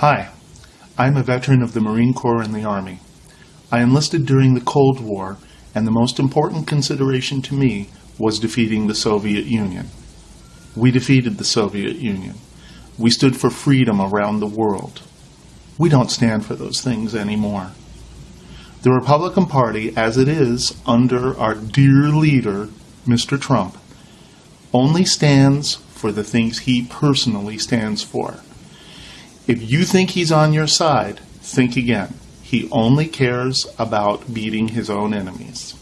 Hi, I'm a veteran of the Marine Corps and the Army. I enlisted during the Cold War, and the most important consideration to me was defeating the Soviet Union. We defeated the Soviet Union. We stood for freedom around the world. We don't stand for those things anymore. The Republican Party, as it is under our dear leader, Mr. Trump, only stands for the things he personally stands for. If you think he's on your side, think again. He only cares about beating his own enemies.